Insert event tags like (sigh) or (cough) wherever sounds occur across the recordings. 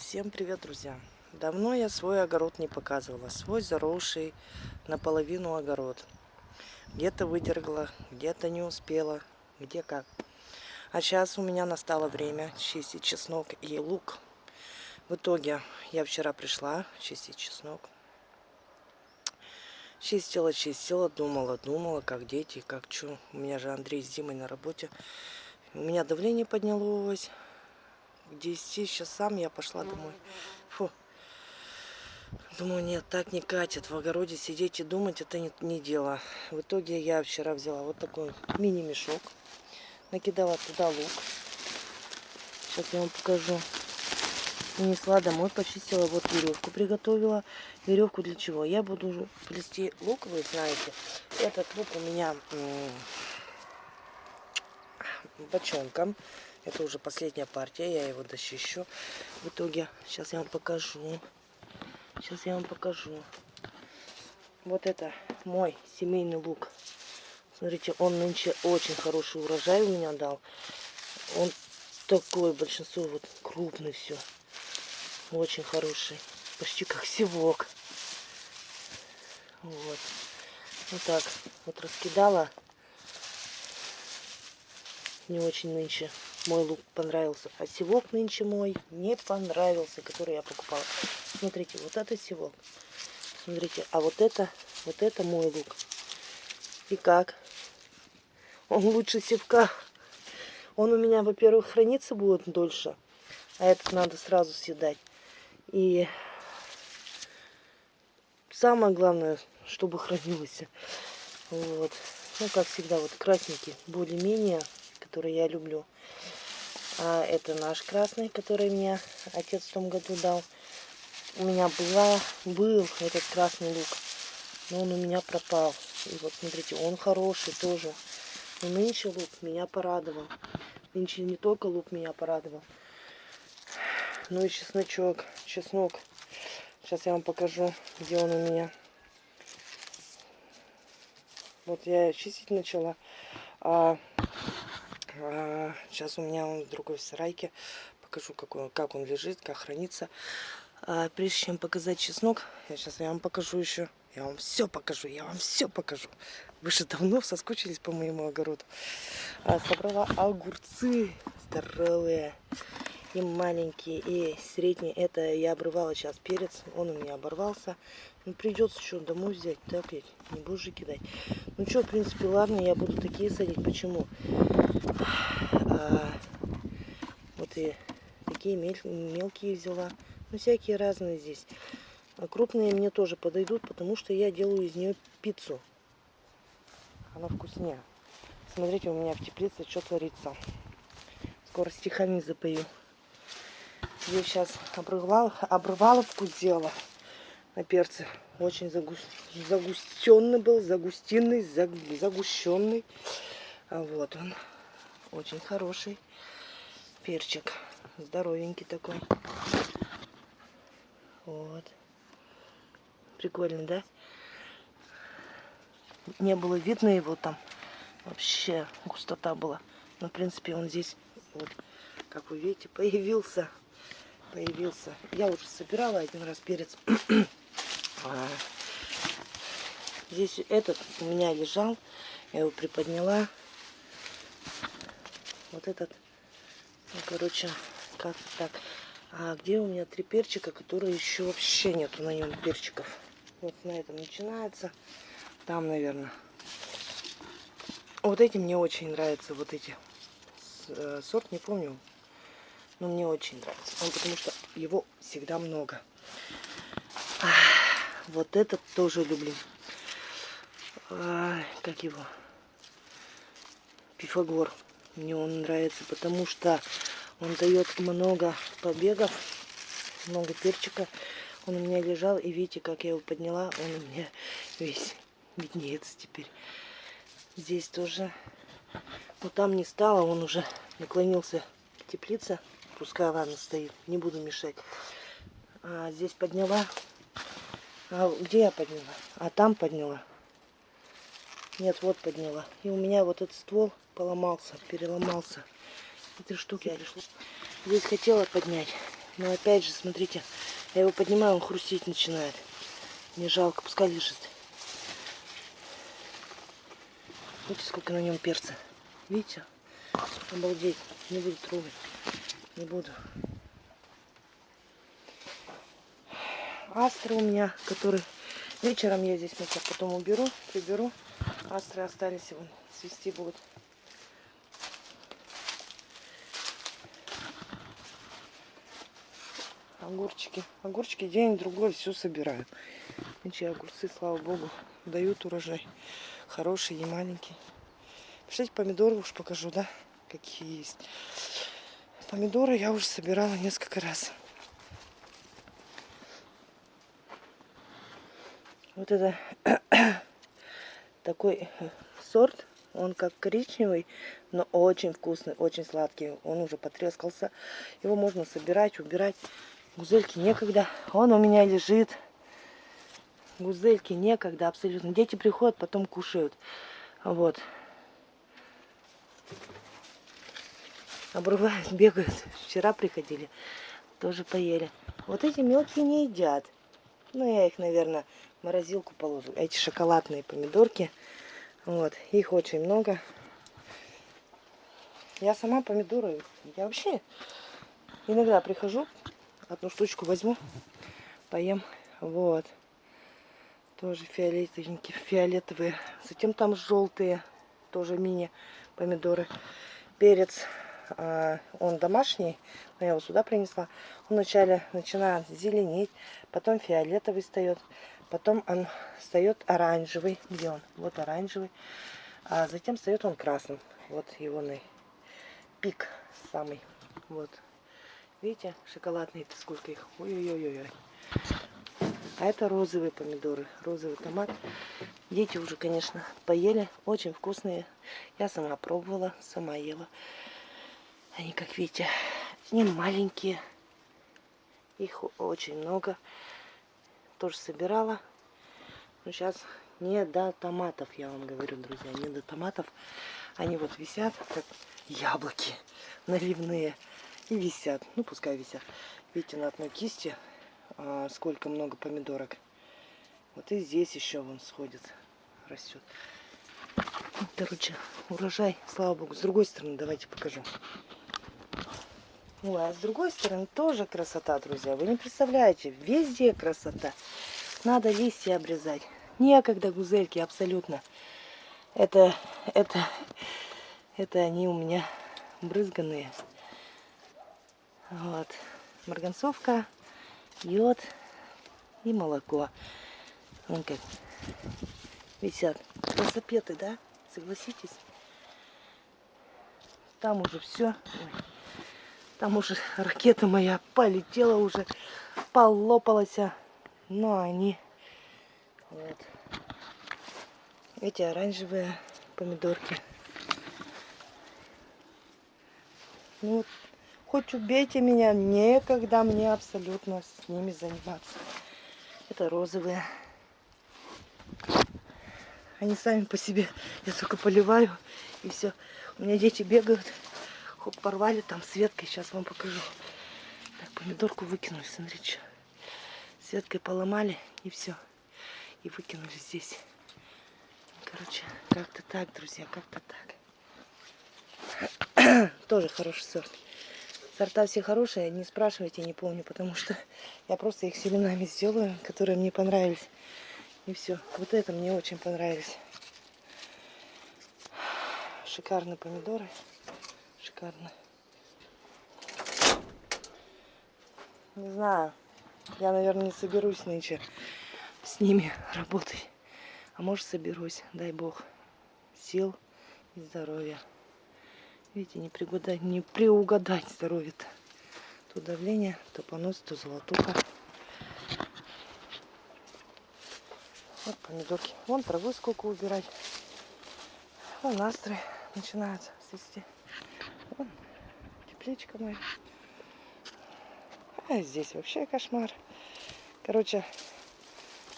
Всем привет, друзья! Давно я свой огород не показывала. Свой заросший наполовину огород. Где-то выдергла, где-то не успела, где как. А сейчас у меня настало время чистить чеснок и лук. В итоге я вчера пришла чистить чеснок. Чистила, чистила, думала, думала, как дети, как что. У меня же Андрей с Димой на работе. У меня давление поднялось к 10 часам я пошла домой. Фу. Думаю, нет, так не катит. В огороде сидеть и думать, это не, не дело. В итоге я вчера взяла вот такой мини-мешок. Накидала туда лук. Сейчас я вам покажу. Унесла домой, почистила, вот веревку приготовила. Веревку для чего? Я буду плести лук, вы знаете. Этот лук у меня бочонком. Это уже последняя партия, я его дочищу. В итоге, сейчас я вам покажу. Сейчас я вам покажу. Вот это мой семейный лук. Смотрите, он нынче очень хороший урожай у меня дал. Он такой, большинство вот крупный все. Очень хороший. Почти как севок. Вот. Вот так вот раскидала. Не очень нынче мой лук понравился. А севок нынче мой не понравился, который я покупала. Смотрите, вот это севок. Смотрите, а вот это, вот это мой лук. И как? Он лучше севка. Он у меня, во-первых, храниться будет дольше. А этот надо сразу съедать. И самое главное, чтобы хранился. Вот. Ну, как всегда, вот красненький, более-менее, который я люблю. А это наш красный, который мне отец в том году дал. У меня была, был этот красный лук, но он у меня пропал. И вот смотрите, он хороший тоже. Но нынче лук меня порадовал. Нынче не только лук меня порадовал, но и чесночок, чеснок. Сейчас я вам покажу, где он у меня. Вот я чистить начала. А а, сейчас у меня он в другой сарайке. Покажу, как он, как он лежит, как хранится. А, прежде чем показать чеснок, я сейчас я вам покажу еще. Я вам все покажу, я вам все покажу. Вы же давно соскучились по моему огороду. А, собрала огурцы здоровые и маленькие, и средние. Это я обрывала сейчас перец, он у меня оборвался. Ну, придется что, домой взять, так ведь, не будешь же кидать. Ну что, в принципе, ладно, я буду такие садить. Почему? А, вот и такие мель, мелкие взяла. Ну, всякие разные здесь. А крупные мне тоже подойдут, потому что я делаю из нее пиццу. Она вкуснее. Смотрите, у меня в теплице что творится. Скоро стихами запою. Я сейчас обрывал, обрываловку сделала на перце. Очень загу... загустенный был, загустинный, заг... загущенный. А вот он. Очень хороший перчик. Здоровенький такой. Вот. Прикольно, да? Не было видно его там. Вообще густота была. Но, в принципе, он здесь, вот, как вы видите, появился. Появился. Я уже собирала один раз перец. (clears throat) А, здесь этот у меня лежал. Я его приподняла. Вот этот, ну, короче, как так. А где у меня три перчика, которые еще вообще нету на нем перчиков? Вот на этом начинается. Там, наверное. Вот эти мне очень нравятся, вот эти. Э, сорт не помню, но мне очень нравится. Он, потому что его всегда много. Вот этот тоже люблю. А, как его? Пифагор. Мне он нравится, потому что он дает много побегов, много перчика. Он у меня лежал, и видите, как я его подняла, он у меня (laughs) весь виднеется теперь. Здесь тоже. Но там не стало, он уже наклонился к теплице. Пускай, ладно, стоит, не буду мешать. А здесь подняла. А где я подняла? А там подняла. Нет, вот подняла. И у меня вот этот ствол поломался, переломался. Эти штуки я решила. Здесь хотела поднять. Но опять же, смотрите, я его поднимаю, он хрустеть начинает. Мне жалко, пускай лежит. Видите, сколько на нем перца. Видите? Обалдеть. Не буду трогать. Не буду. Астры у меня, которые вечером я здесь мусор потом уберу, приберу. Астры остались, вон, свести будут. огурчики. Огурчики день другой все собираю. Эти огурцы, слава богу, дают урожай. Хороший, не маленький. Пришлите помидоры уж покажу, да, какие есть. Помидоры я уже собирала несколько раз. Вот это (coughs) такой сорт, он как коричневый, но очень вкусный, очень сладкий. Он уже потрескался. Его можно собирать, убирать. Гузельки некогда. Он у меня лежит. Гузельки некогда абсолютно. Дети приходят, потом кушают. Вот. Обрывают, (laughs) бегают. Вчера приходили, тоже поели. Вот эти мелкие не едят. Ну, я их, наверное, морозилку положу. Эти шоколадные помидорки. Вот, их очень много. Я сама помидоры, я вообще иногда прихожу, одну штучку возьму, поем. Вот. Тоже фиолетовенькие, фиолетовые. Затем там желтые, тоже мини помидоры. Перец, а, он домашний, но я его сюда принесла. Он вначале начинает зеленеть, потом фиолетовый встает, потом он встает оранжевый. Где он? Вот оранжевый. А затем встает он красным. Вот его пик самый. Вот Видите, шоколадные-то сколько их. Ой-ой-ой-ой. А это розовые помидоры, розовый томат. Дети уже, конечно, поели. Очень вкусные. Я сама пробовала, сама ела. Они, как видите, не маленькие. Их очень много. Тоже собирала. Но сейчас не до томатов, я вам говорю, друзья. Не до томатов. Они вот висят, как яблоки наливные и висят. Ну, пускай висят. Видите, на одной кисти а, сколько много помидорок. Вот и здесь еще вон сходит, растет. Короче, урожай, слава богу. С другой стороны, давайте покажу. Ой, а с другой стороны тоже красота, друзья. Вы не представляете, везде красота. Надо листья обрезать. Некогда гузельки, абсолютно. Это, это, это они у меня брызганные. Вот. Марганцовка, йод и молоко. Вон как висят. Красопеты, да? Согласитесь? Там уже все. Там уже ракета моя полетела уже, полопалась. Но они вот. Эти оранжевые помидорки. Ну, вот Хоть убейте меня, некогда мне абсолютно с ними заниматься. Это розовые. Они сами по себе. Я только поливаю и все. У меня дети бегают. Хоп, порвали там с веткой. Сейчас вам покажу. Так, помидорку выкинули, смотрите. С веткой поломали и все. И выкинули здесь. Короче, как-то так, друзья, как-то так. (clears throat) Тоже хороший сорт. Сорта все хорошие, не спрашивайте, не помню, потому что (laughs) я просто их семенами сделаю, которые мне понравились. И все. Вот это мне очень понравились. Шикарные помидоры. Шикарно. Не знаю. Я, наверное, не соберусь нынче с ними (laughs) работать. А может соберусь, дай бог. Сил и здоровья. Видите, не, пригадать, не приугадать здоровье-то. То давление, то понос, то золотуха. Вот помидорки. Вон травы сколько убирать. Вон астры начинают цвести. Вон тепличка моя. А здесь вообще кошмар. Короче,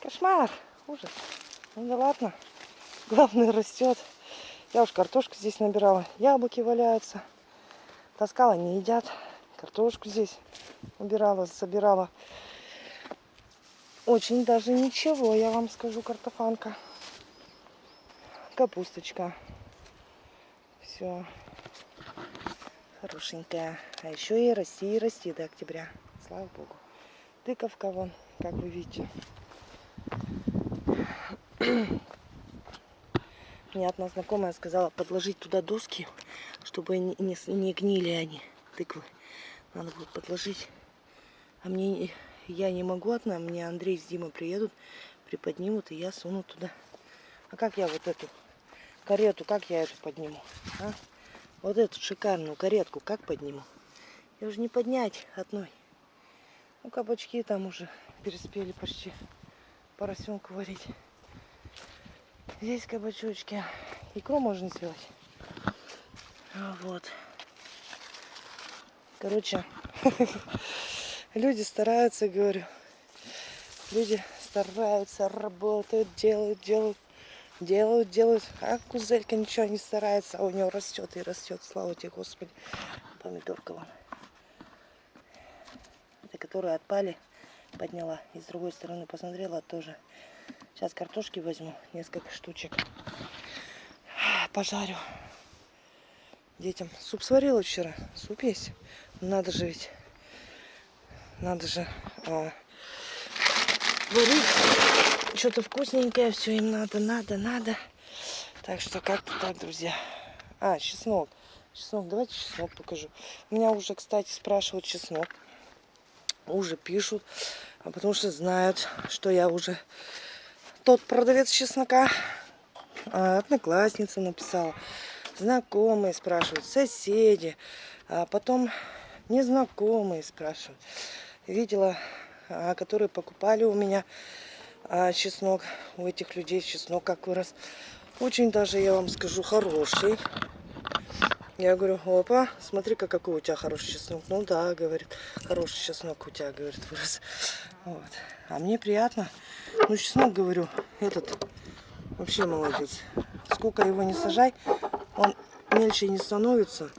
кошмар. Ужас. Ну да ладно. (laughs) Главное растет. Я уж картошку здесь набирала. Яблоки валяются. Таскала, не едят. Картошку здесь убирала, собирала. Очень даже ничего, я вам скажу, картофанка. Капусточка. Все. Хорошенькая. А еще и расти, и расти до октября. Слава богу. Тыковка вон, как вы видите. Мне одна знакомая сказала подложить туда доски, чтобы не, не, не гнили они, тыквы. Надо будет подложить. А мне я не могу одна, мне Андрей с Димой приедут, приподнимут, и я суну туда. А как я вот эту карету, как я эту подниму? А? Вот эту шикарную каретку как подниму? Я уже не поднять одной. Ну, кабачки там уже переспели почти поросенку варить. Здесь кабачочки. Икру можно сделать. А вот. Короче, (laughs) люди стараются, говорю. Люди стараются, работают, делают, делают, делают, делают. А кузелька ничего не старается, а у нее растет и растет. Слава тебе, Господи. Помидорка вон. Это которые отпали, подняла. И с другой стороны посмотрела тоже. Сейчас картошки возьму, несколько штучек. Пожарю. Детям суп сварила вчера. Суп есть. Надо же ведь. Надо же а, варить что-то вкусненькое. Все им надо, надо, надо. Так что как-то так, друзья. А, чеснок. Чеснок, давайте чеснок покажу. Меня уже, кстати, спрашивают чеснок. Уже пишут. А потому что знают, что я уже тот продавец чеснока. А, одноклассница написала. Знакомые спрашивают, соседи. А потом незнакомые спрашивают. Видела, а, которые покупали у меня а, чеснок. У этих людей чеснок как вырос. Очень даже, я вам скажу, хороший. Я говорю, опа, смотри-ка, какой у тебя хороший чеснок. Ну да, говорит, хороший чеснок у тебя, говорит, вырос. Вот. А мне приятно. Ну, чеснок, говорю, этот вообще молодец. Сколько его не сажай, он мельче не становится.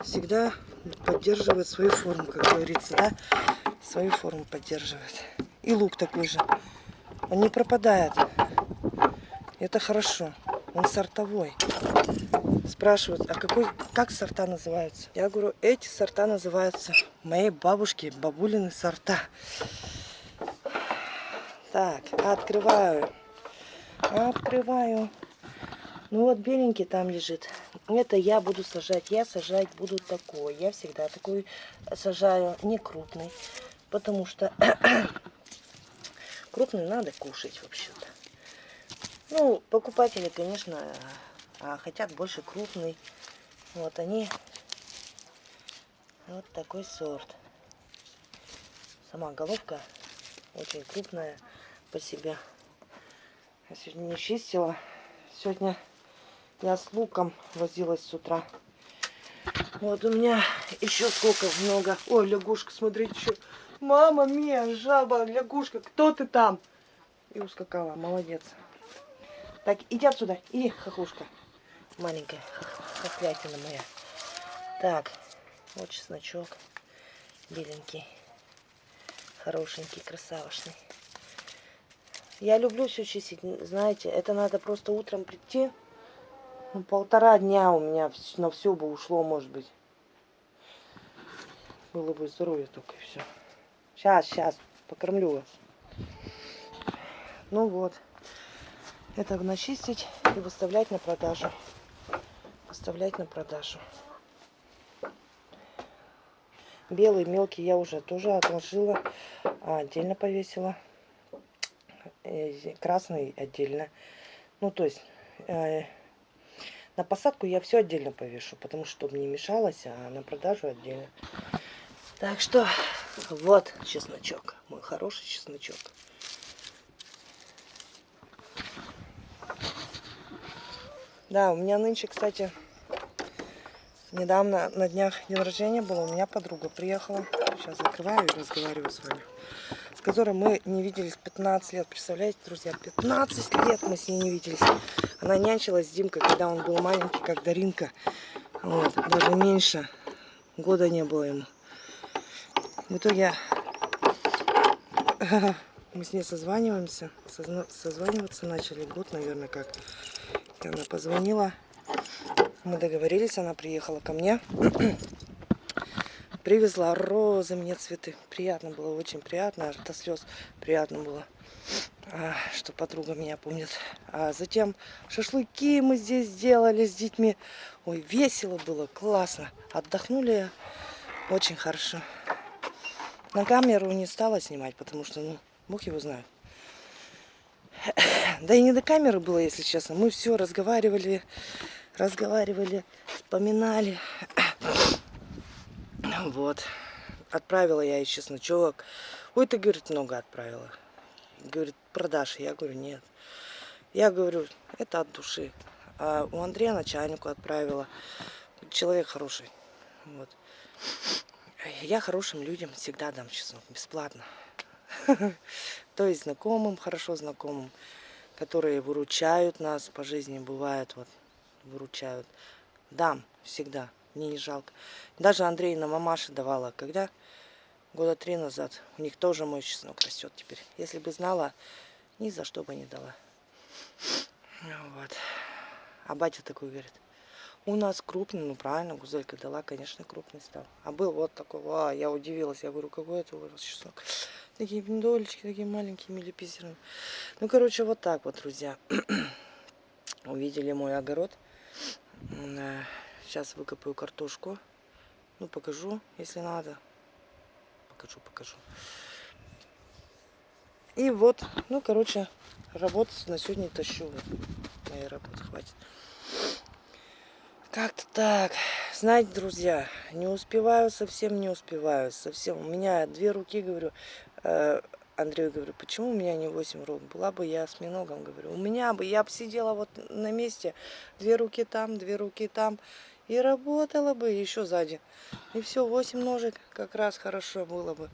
Всегда поддерживает свою форму, как говорится, да? Свою форму поддерживает. И лук такой же. Он не пропадает. Это хорошо. Он сортовой. Спрашивают, а какой, как сорта называются? Я говорю, эти сорта называются моей бабушки, бабулины сорта. Так, открываю. Открываю. Ну вот беленький там лежит. Это я буду сажать. Я сажать буду такой. Я всегда такой сажаю, не крупный. Потому что крупный надо кушать вообще-то. Ну, покупатели, конечно, а, хотят больше крупный. Вот они. Вот такой сорт. Сама головка очень крупная по себе. Я сегодня не чистила. Сегодня я с луком возилась с утра. Вот у меня еще сколько много. Ой, лягушка, смотрите, что. Мама мия, жаба, лягушка, кто ты там? И ускакала, молодец. Так, иди отсюда, иди, хохлушка. Маленькая хохлятина моя. Так, вот чесночок. Беленький. Хорошенький, красавошный. Я люблю все чистить, знаете, это надо просто утром прийти. Ну, полтора дня у меня на все бы ушло, может быть. Было бы здоровье только и все. Сейчас, сейчас, покормлю вас. Ну вот. Это начистить и выставлять на продажу. Выставлять на продажу. Белый мелкий я уже тоже отложила, а отдельно повесила. Э, красный отдельно. Ну, то есть, э, на посадку я все отдельно повешу, потому что, чтобы не мешалось, а на продажу отдельно. Так что, вот чесночок, мой хороший чесночок. Да, у меня нынче, кстати, недавно на днях день рождения было, у меня подруга приехала. Сейчас закрываю и разговариваю с вами. С которой мы не виделись 15 лет. Представляете, друзья, 15 лет мы с ней не виделись. Она нянчилась с Димкой, когда он был маленький, как Даринка. Вот, даже меньше. Года не было ему. В итоге (laughs) мы с ней созваниваемся. Созваниваться начали год, наверное, как. И она позвонила. Мы договорились, она приехала ко мне. (clears throat) Привезла розы мне цветы. Приятно было, очень приятно. До слез приятно было, а, что подруга меня помнит. А затем шашлыки мы здесь сделали с детьми. Ой, весело было, классно. Отдохнули очень хорошо. На камеру не стала снимать, потому что, ну, бог его знает. Да и не до камеры было, если честно. Мы все разговаривали, разговаривали, вспоминали. Вот. Отправила я ей чесночок. Ой, ты, говорит, много отправила. Говорит, продашь. Я говорю, нет. Я говорю, это от души. А у Андрея начальнику отправила. Человек хороший. Вот. Я хорошим людям всегда дам чеснок. Бесплатно. (laughs) То есть знакомым, хорошо знакомым, которые выручают нас по жизни, бывает, вот, выручают. Дам всегда мне не жалко. Даже Андреина мамаша давала, когда года три назад. У них тоже мой чеснок растет теперь. Если бы знала, ни за что бы не дала. Вот. А батя такой говорит, у нас крупный, ну правильно, Гузелька дала, конечно, крупный стал. А был вот такой, а, я удивилась, я говорю, какой это вас чеснок? Такие пиндолечки, такие маленькие, милипизерные. Ну, короче, вот так вот, друзья. (clears throat) Увидели мой огород. Сейчас выкопаю картошку. Ну, покажу, если надо. Покажу, покажу. И вот, ну, короче, работать на сегодня тащу. Моей работы хватит. Как-то так. Знаете, друзья, не успеваю, совсем не успеваю. Совсем. У меня две руки, говорю. Э, Андрею говорю, почему у меня не 8 рук? Была бы я с миногом, говорю. У меня бы, я бы сидела вот на месте. Две руки там, две руки там. И работала бы еще сзади. И все, 8 ножек как раз хорошо было бы.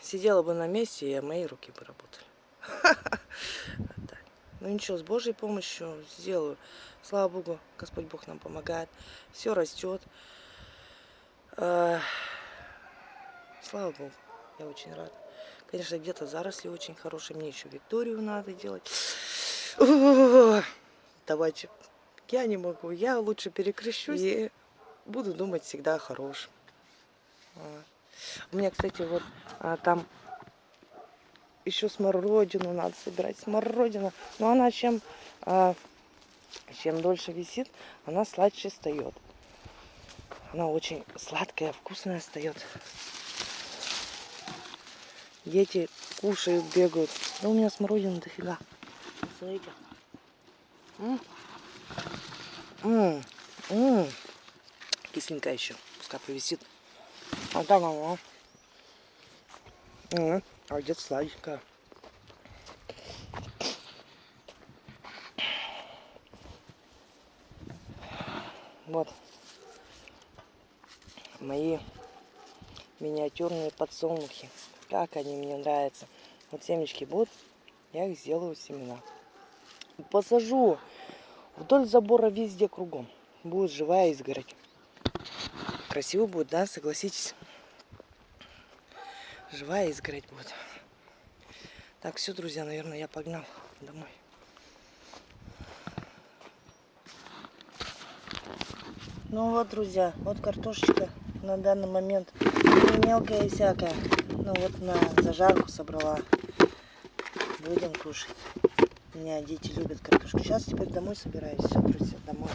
Сидела бы на месте, и мои руки бы работали. (laughs) Ну ничего, с Божьей помощью сделаю. Слава Богу, Господь Бог нам помогает. Все растет. Слава Богу, я очень рада. Конечно, где-то заросли очень хорошие. Мне еще Викторию надо делать. Давайте я не могу. Я лучше перекрещусь и буду думать всегда о хорошем. У меня, кстати, вот а, там еще смородину надо собирать. Смородина. Но она чем, а, чем дольше висит, она сладче встает. Она очень сладкая, вкусная встает. Дети кушают, бегают. Да у меня смородина дофига. Смотрите. М -м. М. Кисленькая еще. Пускай повисит. А там она. М где-то сладенькая. Вот. Мои миниатюрные подсолнухи. Как они мне нравятся. Вот семечки будут, я их сделаю семена. Посажу Вдоль забора везде кругом. Будет живая изгородь. Красиво будет, да, согласитесь? Живая изгородь будет. Так, все, друзья, наверное, я погнал домой. Ну вот, друзья, вот картошечка на данный момент мелкая и всякая. Ну вот на зажарку собрала. Будем кушать. У меня дети любят картошку. Сейчас теперь домой собираюсь. Все, друзья, домой.